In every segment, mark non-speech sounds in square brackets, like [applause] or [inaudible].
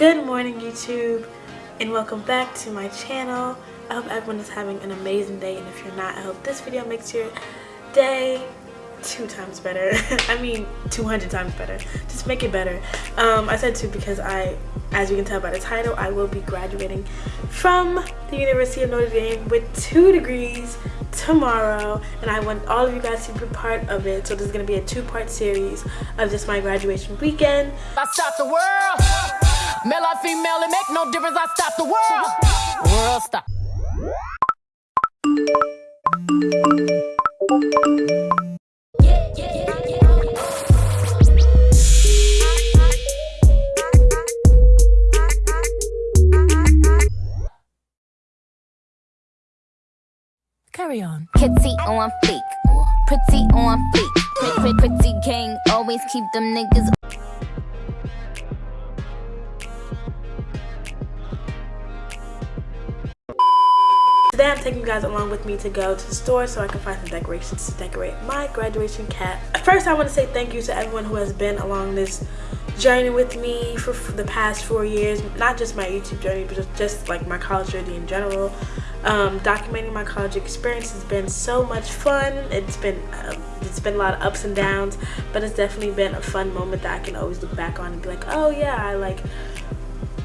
Good morning YouTube and welcome back to my channel. I hope everyone is having an amazing day and if you're not, I hope this video makes your day two times better. [laughs] I mean 200 times better. Just make it better. Um, I said two because I, as you can tell by the title, I will be graduating from the University of Notre Dame with two degrees tomorrow and I want all of you guys to be part of it. So this is going to be a two-part series of just my graduation weekend. I stop the world. Male or female, it make no difference. I stop the world. World stop. Carry on. Kitty on fleek, pretty on fleek. Pretty, pretty, pretty king, always keep them niggas Today I'm taking you guys along with me to go to the store so I can find some decorations to decorate my graduation cap. First I want to say thank you to everyone who has been along this journey with me for, the past four years. Not just my YouTube journey but just, just like my college journey in general. Um, documenting my college experience has been so much fun. It's been uh, it's been a lot of ups and downs, but it's definitely been a fun moment that I can always look back on and be like, oh yeah, I like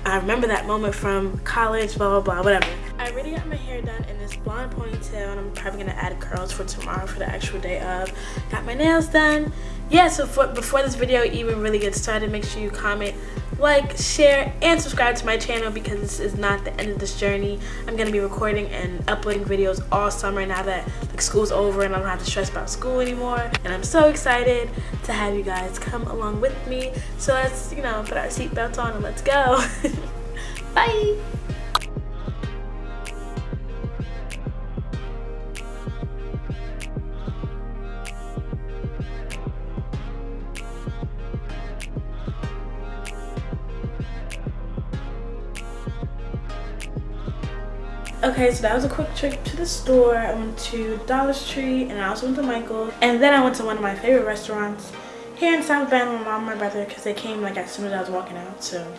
I remember that moment from college, blah, blah, blah, whatever. I already got my hair done in this blonde ponytail and I'm probably gonna add curls for tomorrow for the actual day of. Got my nails done. Yeah, so for, before this video even really gets started, make sure you comment, like, share, and subscribe to my channel because this is not the end of this journey. I'm gonna be recording and uploading videos all summer now that like school's over and I don't have to stress about school anymore. And I'm so excited to have you guys come along with me. So let's, you know, put our seatbelts on and let's go. [laughs] Bye! Okay, so that was a quick trip to the store. I went to Dollar Tree and I also went to michael's And then I went to one of my favorite restaurants here in South Bend with my mom and my brother because they came like as soon as I was walking out. So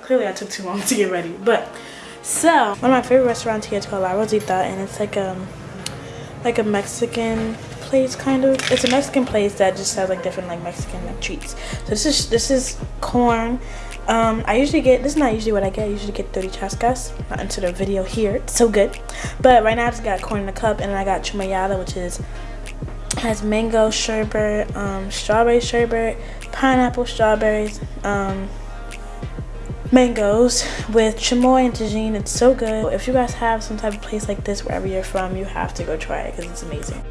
clearly I took too long to get ready. But so one of my favorite restaurants here is called La Rosita and it's like um like a Mexican place kind of. It's a Mexican place that just has like different like Mexican like treats. So this is this is corn um, I usually get, this is not usually what I get, I usually get 30 chascas, not into the video here, it's so good. But right now I just got corn in a cup and I got chamoyada, which is, has mango sherbet, um, strawberry sherbet, pineapple strawberries, um, mangoes with chamoy and Tajín. It's so good. If you guys have some type of place like this wherever you're from, you have to go try it because it's amazing.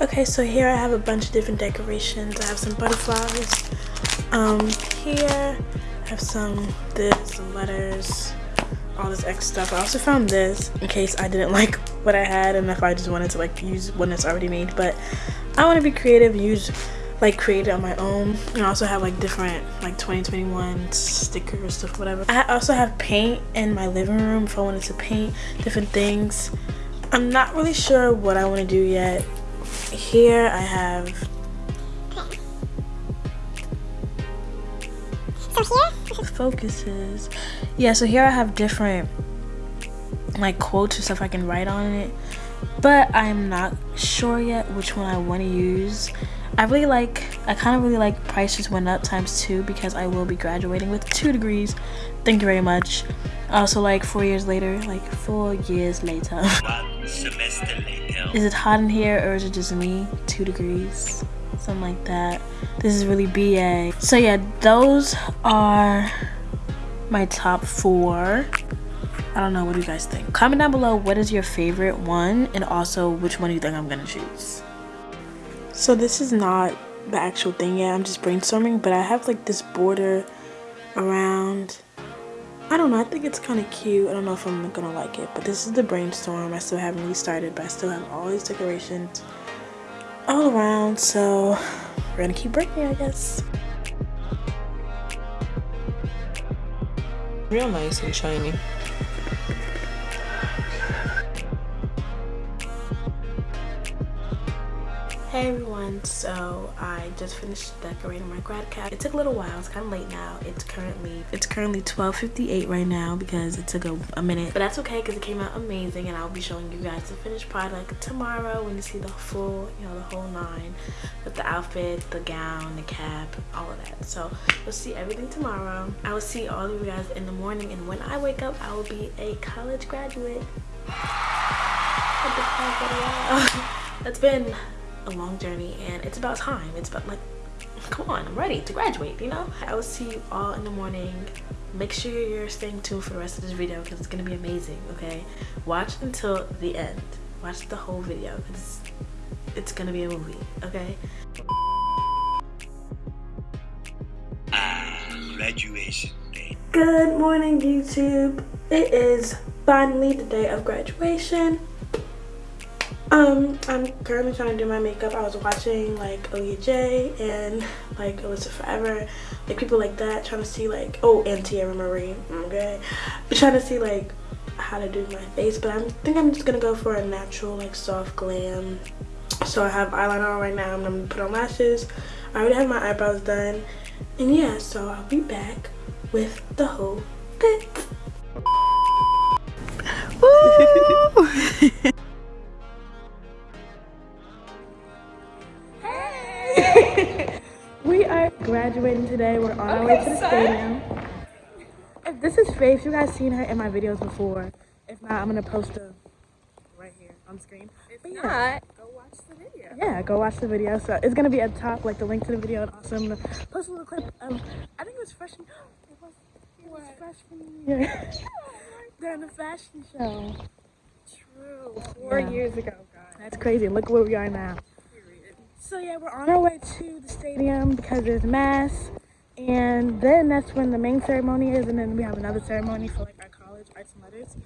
Okay, so here I have a bunch of different decorations. I have some butterflies, um, here I have some this, some letters, all this extra stuff. I also found this in case I didn't [laughs] like what I had and if I just wanted to like use one that's already made. But I want to be creative, use like create on my own. And I also have like different like 2021 stickers, stuff, whatever. I also have paint in my living room if I wanted to paint different things. I'm not really sure what I want to do yet. Here I have So here? Focuses. Yeah, so here I have different like quotes or stuff I can write on it. But I'm not sure yet which one I want to use. I really like, I kind of really like price just went up times two because I will be graduating with two degrees. Thank you very much. Also like four years later, like four years later. [laughs] One semester later. Is it hot in here or is it just me? Two degrees something like that. This is really ba so yeah those are my top four. I don't know what do you guys think. Comment down below what is your favorite one? And also which one do you think i'm gonna choose? So this is not the actual thing yet. I'm just brainstorming but i have like this border around I don't know, I think it's kind of cute. I don't know if I'm gonna like it, but this is the brainstorm. I still haven't really started, but I still have all these decorations all around so we're gonna keep breaking I guess. Real nice and shiny Hey everyone, so I just finished decorating my grad cap. It took a little while, it's kind of late now. It's currently it's currently 12.58 right now because it took a, a minute. But that's okay because it came out amazing and I'll be showing you guys the finished product tomorrow when you see the full, you know, the whole nine with the outfit, the gown, the cap, all of that. So you'll see everything tomorrow. I will see all of you guys in the morning and when I wake up, I will be a college graduate. [laughs] That's been a long journey and it's about time. It's about like come on i'm ready to graduate you know? I will see you all in the morning. Make sure you're staying tuned for the rest of this video because it's gonna be amazing okay? Watch until the end. Watch the whole video because it's gonna be a movie okay? Graduation day. Good morning youtube. It is finally the day of graduation um, I'm currently trying to do my makeup. I was watching like Oya J and like Alyssa Forever, like people like that, trying to see like oh and Tierra Marie, okay, but trying to see like how to do my face. But I think I'm just gonna go for a natural like soft glam. So I have eyeliner on right now. I'm gonna put on lashes. I already have my eyebrows done, and yeah. So I'll be back with the whole bit. [laughs] [laughs] graduating today. We're on our way to the stadium. If this is Faith, you guys seen her in my videos before. If not, I'm gonna post her right here on screen. If But yeah. not, go watch the video. Yeah, go watch the video. So it's gonna be at the top, like the link to the video, and also I'm gonna post a little clip of. I think it was freshman. It was, it was freshman year. [laughs] During the fashion show. True. Four Yeah. years ago, guys. That's crazy. Look where we are now. So yeah, we're on our way to the stadium because there's mass, and then that's when the main ceremony is, and then we have another ceremony for like our college arts and letters.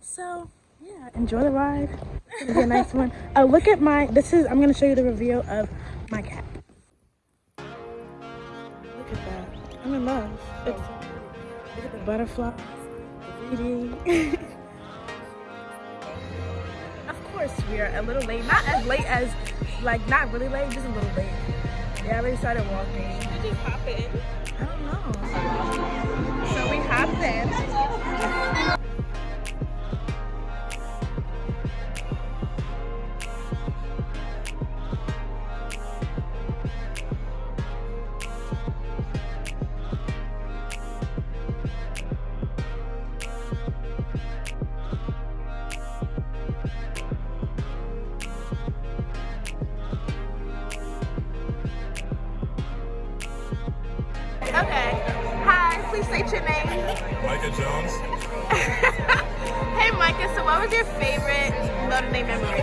So yeah, enjoy the ride. It's gonna be a nice one. Oh, [laughs] look at my. This is. I'm gonna show you the reveal of my cap. Look at that. I'm in love. It's, look at the butterfly. The 3D. [laughs] Of course, we are a little late. Not as late as, like, not really late, just a little late. Yeah, I already started walking. Did you hop in? I don't know. So we hopped in. Notre Dame memory?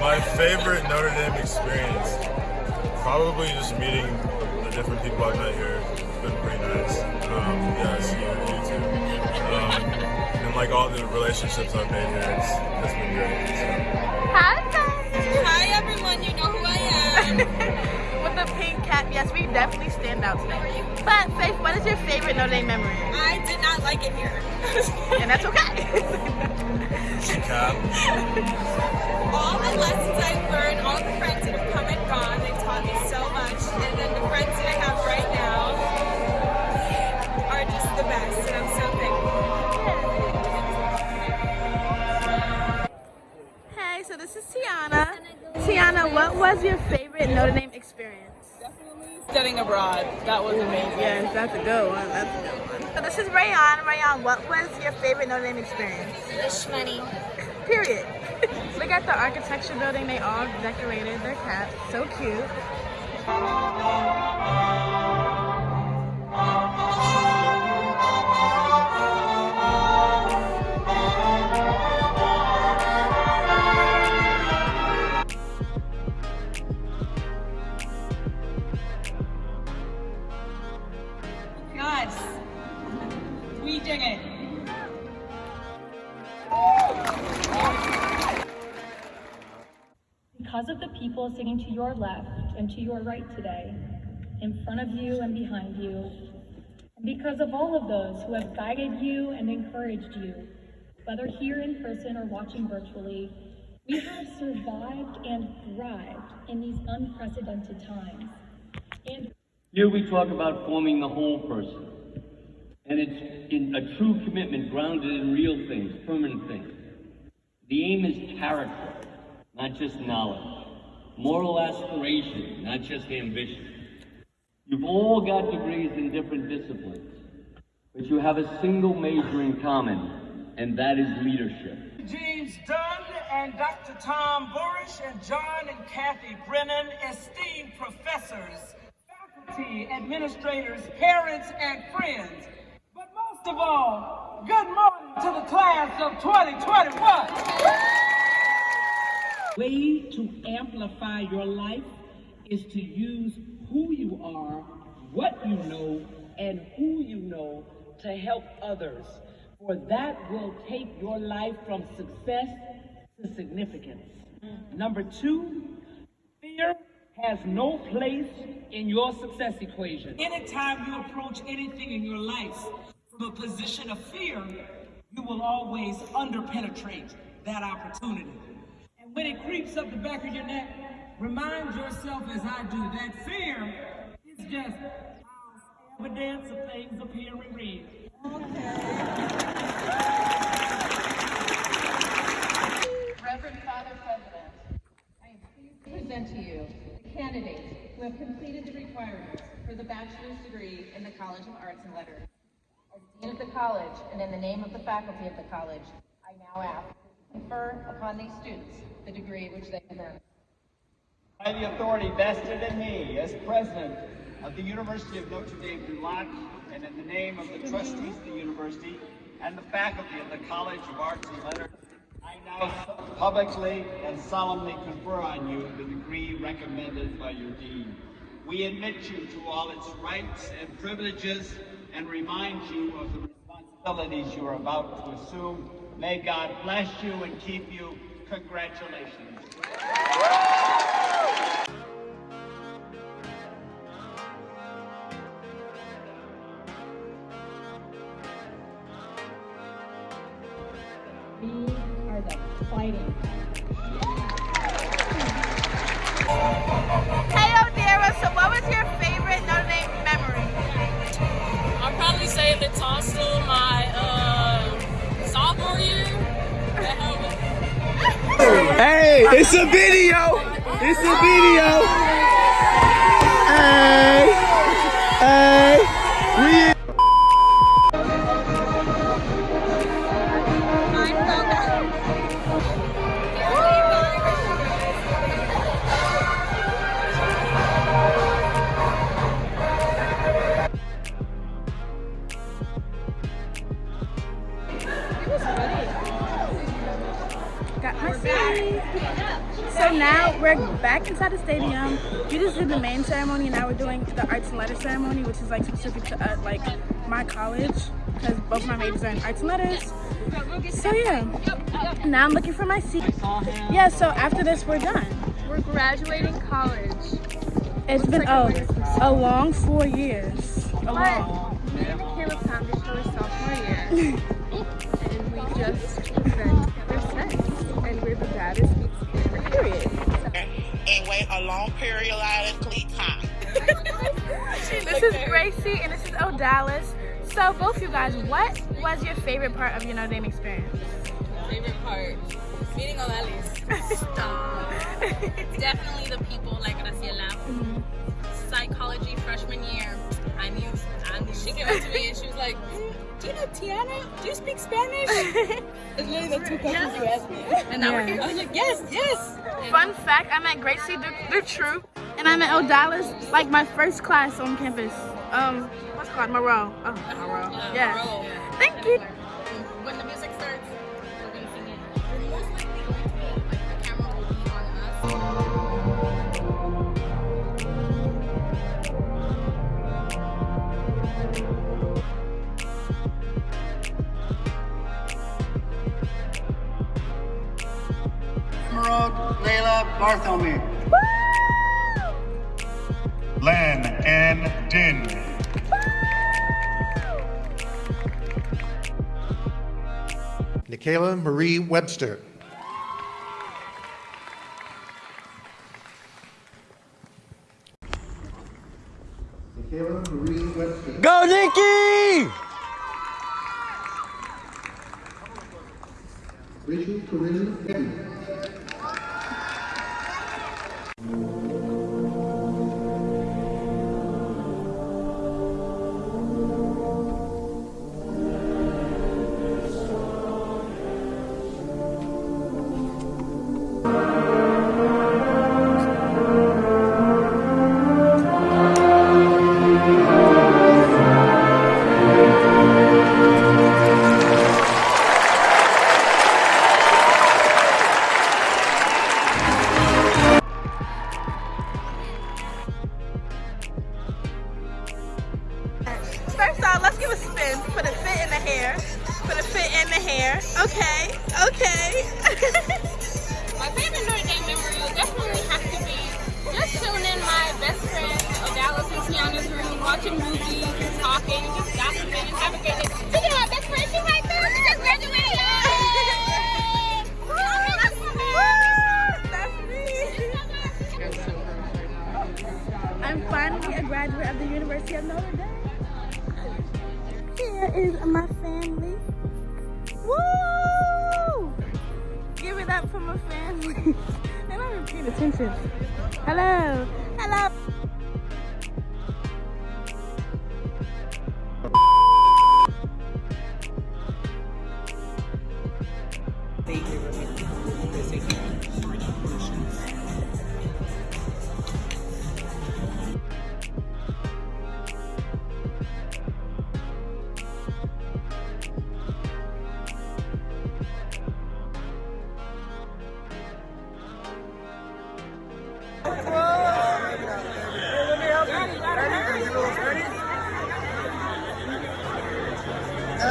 My favorite Notre Dame experience, probably just meeting the different people I've met here. It's been pretty nice. Um, yes, you, you too. Um, and like all the relationships I've made here, it's, it's been great. So. Hi, guys. Hi everyone, you know who I am. [laughs] yes, we definitely stand out today. But, Faith, what is your favorite Notre Dame memory? I did not like it here. [laughs] And that's okay. Cap. all the lessons I've learned, all the friends that have come and gone, they taught me so much. And then the friends that I have right now are just the best. And I'm so thankful. hey, so this is Tiana. Tiana, what was your favorite Notre Dame experience? Studying abroad. That was amazing. Yes, that's a good one. That's a good one. So this is Rayon. Rayon, what was your favorite Notre Dame experience? Wish money. Period. [laughs] Look at the architecture building. They all decorated their caps. So cute. Because of the people sitting to your left and to your right today, in front of you and behind you, and because of all of those who have guided you and encouraged you, whether here in person or watching virtually, We have survived and thrived in these unprecedented times. And Here we talk about forming the whole person. And it's in a true commitment grounded in real things, permanent things. The aim is character, not just knowledge. Moral aspiration, not just ambition. You've all got degrees in different disciplines, but you have a single major in common, and that is leadership. James Dunn and Dr. Tom Burish and John and Kathy Brennan, esteemed professors, faculty, administrators, parents, and friends. But most of all, good morning to the class of 2021. Way to amplify your life is to use who you are, what you know, and who you know to help others. For that will take your life from success to significance. Mm. Number two, fear has no place in your success equation. Anytime you approach anything in your life from a position of fear, you will always underpenetrate that opportunity. When it creeps up the back of your neck, remind yourself as I do that fear is just evidence of things appearing real. Reverend Father President, I am pleased to present to you the candidates who have completed the requirements for the bachelor's degree in the College of Arts and Letters. As Dean of the College and in the name of the faculty of the college, I now ask confer upon these students the degree which they have earned. By the authority vested in me as president of the University of Notre Dame du Lac and in the name of the trustees of the university and the faculty of the College of Arts and Letters, I now publicly and solemnly confer on you the degree recommended by your dean. We admit you to all its rights and privileges and remind you of the responsibilities you are about to assume. May God bless you and keep you. Congratulations. we are the fighting. Hey oh, Odera, so what was your favorite Notre Dame memory? I'll probably say the Tostel my Hey, it's a video. It's a video. Hey, hey, inside the stadium. We just did the main ceremony, and now we're doing the arts and letters ceremony, which is like specific to uh, like my college, because both my majors are in arts and letters. So yeah, now I'm looking for my seat. Yeah. So after this, we're done. We're graduating college. It's been oh, a long four years. A long. Me and Michaela found each other sophomore year. [laughs] and we just and wait a long periodically time. [laughs] This is Gracie and this is Odalis. So both of you guys, what was your favorite part of your Notre Dame experience? Favorite part? Meeting Odalis. Stop. [laughs] Definitely the people like Graciela. Mm-hmm. Psychology freshman year. I knew. She came up to me and she was like, "Mm, "Do you know Tiana? Do you speak Spanish?" [laughs] it's literally the two questions you asked me, and now we're here. I was like, "Yes, yes." Fun fact, I'm met Gracie the, the True and I met Odalis like my first class on campus. Um, what's it called? Moreau. Oh, Moreau. Yeah. Thank you. Layla Bartholomew. Len and Din. Nikayla Marie Webster. Of Notre Dame. Here is my family. Woo! Give it up for my family. [laughs] Not even paying attention. Hello. Hello.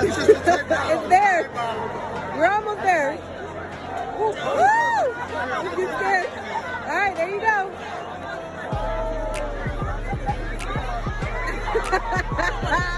It's there. We're almost there. Woo! Woo! All right, there you go, [laughs]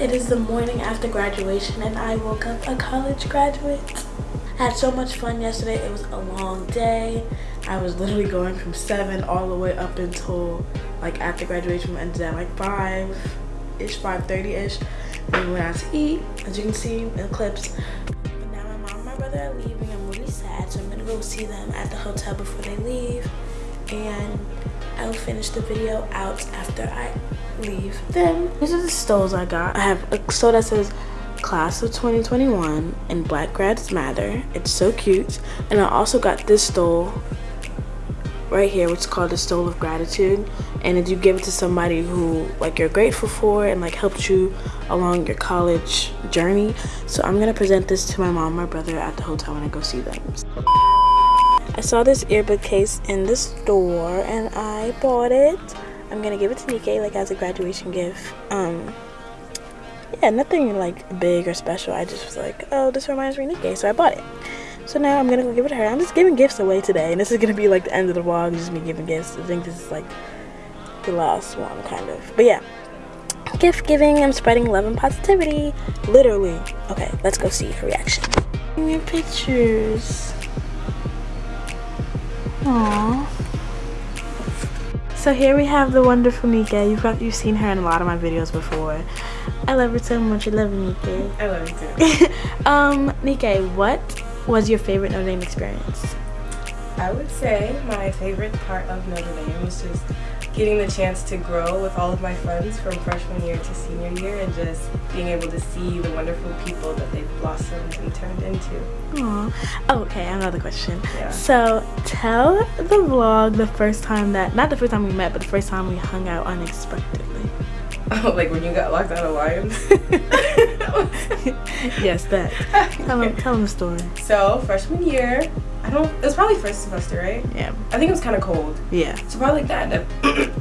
it is the morning after graduation and I woke up a college graduate. I had so much fun yesterday, it was a long day. I was literally going from 7 all the way up until like after graduation ended at like 5-ish, 5.30ish. Then we went out to eat, as you can see in the clips. But now my mom and my brother are leaving, I'm really sad so I'm gonna go see them at the hotel before they leave. And I'll finish the video out after I leave them. These are the stoles I got. I have a stole that says class of 2021 and black grads matter. It's so cute. And I also got this stole right here which is called the stole of gratitude and if you give it to somebody who like you're grateful for and like helped you along your college journey so i'm gonna present this to my mom my brother at the hotel when i go see them I saw this earbud case in the store and I bought it. I'm gonna give it to Nika like as a graduation gift. Um yeah, nothing like big or special. I just was like, oh, this reminds me of Nika, so I bought it. So now I'm gonna go give it to her. I'm just giving gifts away today, and this is gonna be like the end of the vlog, just me giving gifts. I think this is like the last one, kind of. But yeah, gift giving. I'm spreading love and positivity, literally. Okay, let's go see her reaction. Your pictures. Aww. So here we have the wonderful Nika. You've got you've seen her in a lot of my videos before. I love her so much. I love you, Nika. I love you too. [laughs] um, Nika, what was your favorite Notre Dame experience? I would say my favorite part of Notre Dame was just getting the chance to grow with all of my friends from freshman year to senior year and just being able to see the wonderful people that they've blossomed and turned into. Aww. Oh, okay, another question. Yeah. So tell the vlog the first time that, not the first time we met, but the first time we hung out unexpectedly. [laughs] Oh, like when you got locked out of Lyons? [laughs] yes, that. [laughs] Tell him, tell him the story. So freshman year, I don't. It was probably first semester, right? Yeah. I think it was kind of cold. Yeah. So probably like that. [laughs]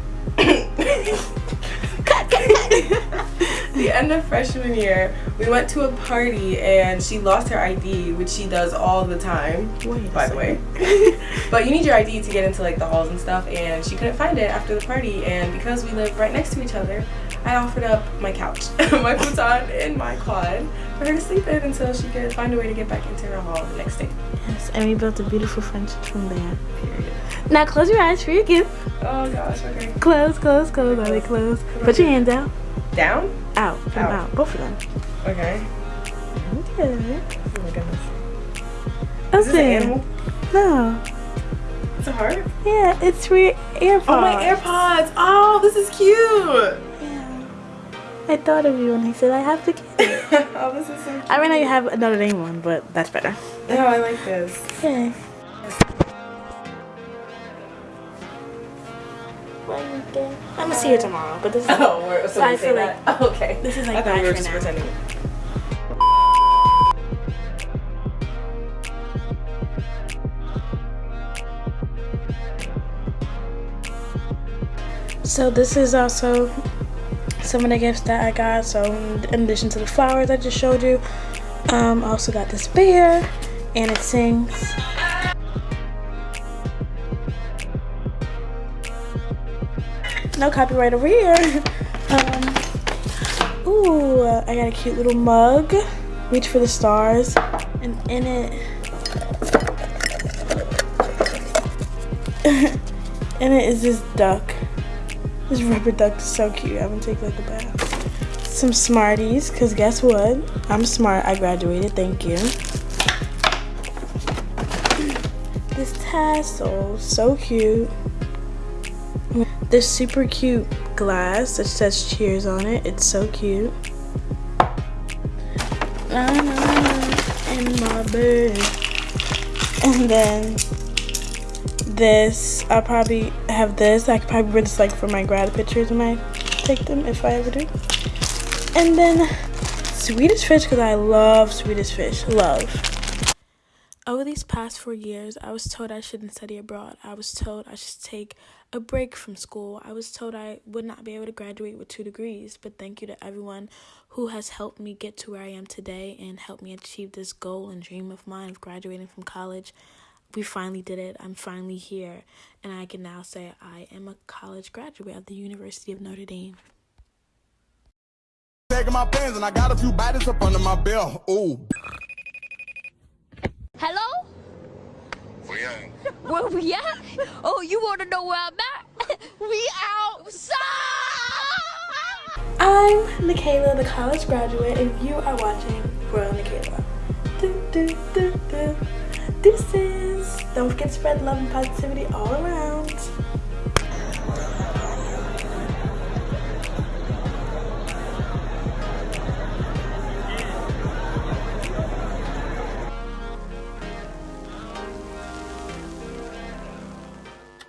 the end of freshman year, we went to a party and she lost her ID, which she does all the time. Wait by the way. but you need your ID to get into like the halls and stuff, and she couldn't find it after the party. And because we live right next to each other, I offered up my couch, [laughs] my futon, and my quad for her to sleep in until she could find a way to get back into her hall the next day. Yes, and we built a beautiful friendship from there. Period. Now close your eyes for your gift. Oh gosh, okay. Close, close, close. Are they close? Put your hands out. Down? Out. Out. out. Both of them. Okay. Okay. Oh my goodness. That's Is this an animal? No. It's a heart? Yeah, it's for your AirPods. Oh, my AirPods. Oh, this is cute. I thought of you and I said I have to get it. oh, this is so cute. I mean, I have another name one, but that's better. No, I like this. Okay. I'm gonna see her tomorrow, but this is. Oh, we're, so I feel like Oh, [laughs] okay. this is like I thought we were just now. pretending. So this is also some of the gifts that I got. So in addition to the flowers I just showed you, um, I also got this bear, and it sings. No copyright over here. [laughs] um, ooh, I got a cute little mug. Reach for the stars, and in it. [laughs] in it is this duck. This rubber duck is so cute. I'm gonna take like a bath. Some Smarties, cause guess what? I'm smart. I graduated. Thank you. This tassel, so cute. This super cute glass that says cheers on it. It's so cute. My. And then this i'll probably have this. I could probably wear this like for my grad pictures when i take them if i ever do. And then swedish fish because i love swedish fish. Love. Over these past four years i was told i shouldn't study abroad. I was told i should take a break from school. I was told i would not be able to graduate with two degrees. But thank you to everyone who has helped me get to where i am today and helped me achieve this goal and dream of mine of graduating from college we finally did it. I'm finally here. And I can now say I am a college graduate of the University of Notre Dame. Taking my pants and I got a few bodies up under my belt. Ooh. Hello? [laughs] Where we at? Oh, you want to know where I'm at? [laughs] we outside! I'm Michaela, the college graduate, and you are watching Royal Michaela. Do, do, do, do. Deuces. Don't forget to spread love and positivity all around.